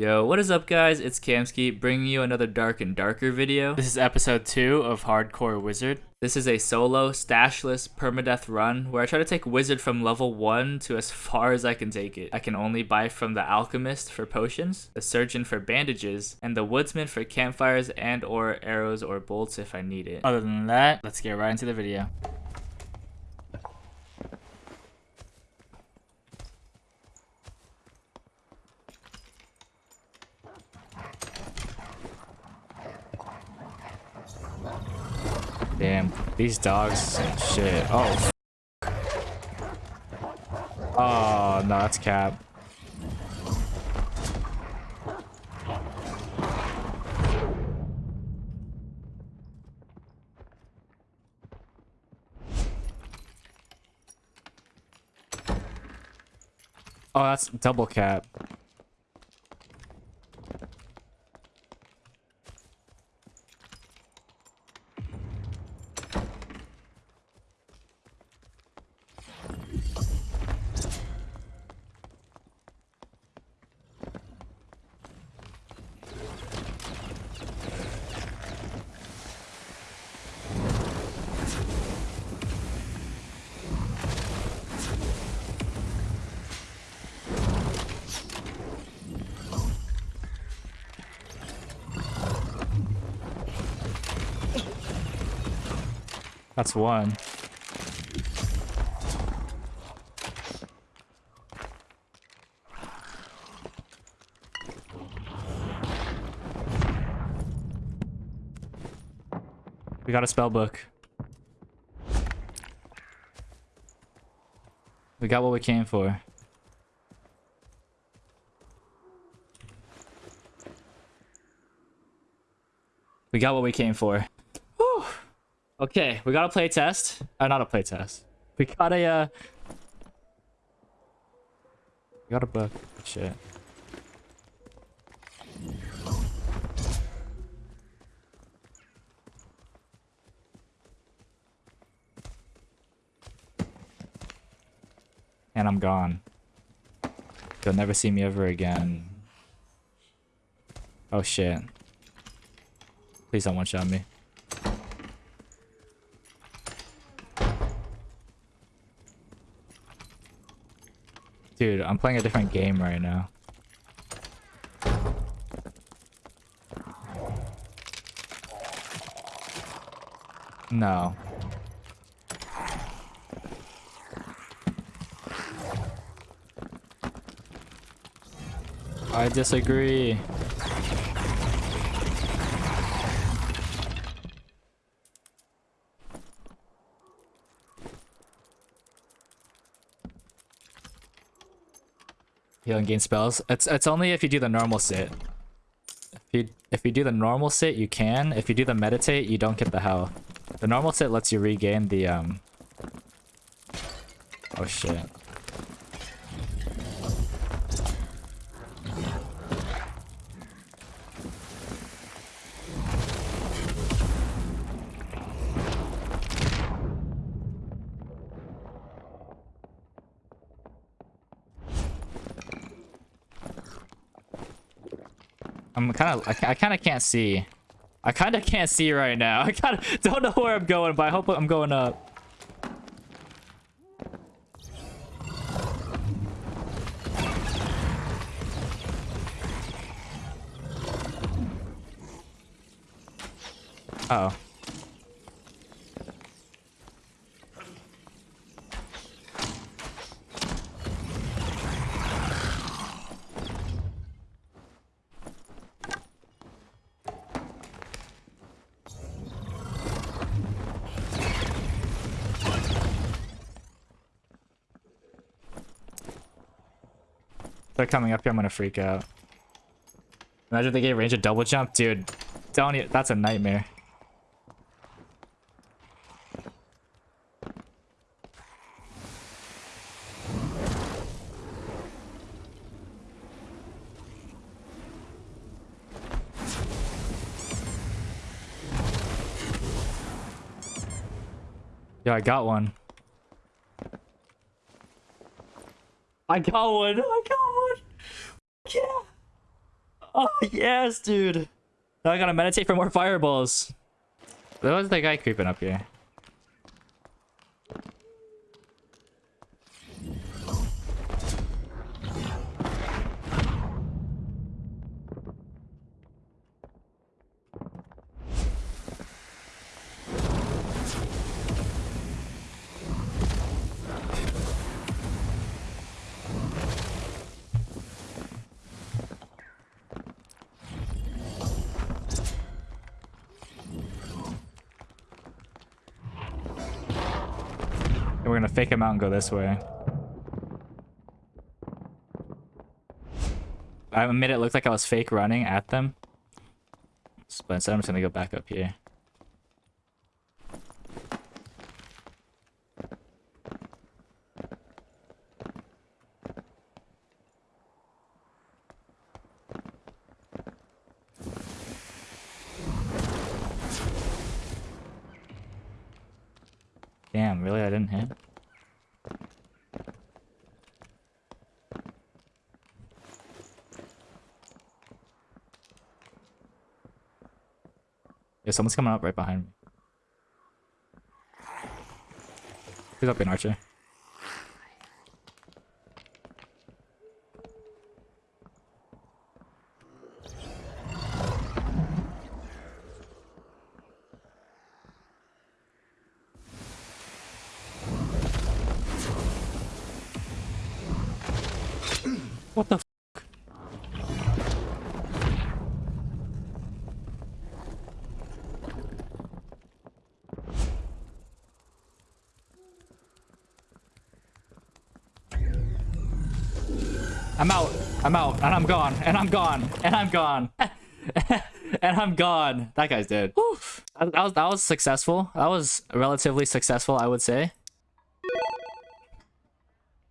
Yo, what is up guys? It's Kamski bringing you another Dark and Darker video. This is episode 2 of Hardcore Wizard. This is a solo, stashless, permadeath run where I try to take Wizard from level 1 to as far as I can take it. I can only buy from the Alchemist for potions, the Surgeon for bandages, and the Woodsman for campfires and or arrows or bolts if I need it. Other than that, let's get right into the video. Damn, these dogs shit. Oh. Oh, no, that's cap. Oh, that's double cap. That's one. We got a spell book. We got what we came for. We got what we came for. Okay, we got a play test. Uh, not a play test. We got a, uh... We got a book. Shit. And I'm gone. You'll never see me ever again. Oh shit. Please don't one-shot me. Dude, I'm playing a different game right now. No. I disagree. Heal and gain spells. It's it's only if you do the normal sit. If you if you do the normal sit, you can. If you do the meditate, you don't get the health. The normal sit lets you regain the um. Oh shit. I'm kind of, I, I kind of can't see. I kind of can't see right now. I kind of don't know where I'm going, but I hope I'm going up. Uh oh. They're coming up here, I'm gonna freak out. Imagine they gave range a double jump. Dude, don't you, that's a nightmare. Yeah, I got one. I got one. I got one. Yeah. Oh, yes, dude. Now I gotta meditate for more fireballs. There was the guy creeping up here. We're gonna fake him out and go this way. I made it look like I was fake running at them. But instead I'm just gonna go back up here. Damn, really? I didn't hit? Yeah, someone's coming up right behind me. Who's up in Archer? I'm out. I'm out. And I'm gone. And I'm gone. And I'm gone. and I'm gone. That guy's dead. That was that was successful. That was relatively successful, I would say.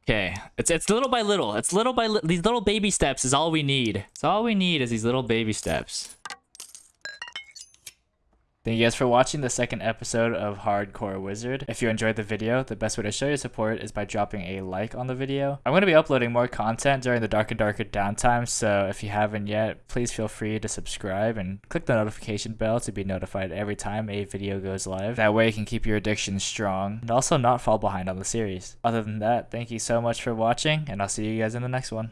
Okay, it's it's little by little. It's little by li these little baby steps is all we need. It's all we need is these little baby steps. Thank you guys for watching the second episode of Hardcore Wizard. If you enjoyed the video, the best way to show your support is by dropping a like on the video. I'm going to be uploading more content during the Dark and Darker downtime, so if you haven't yet, please feel free to subscribe and click the notification bell to be notified every time a video goes live. That way you can keep your addiction strong and also not fall behind on the series. Other than that, thank you so much for watching, and I'll see you guys in the next one.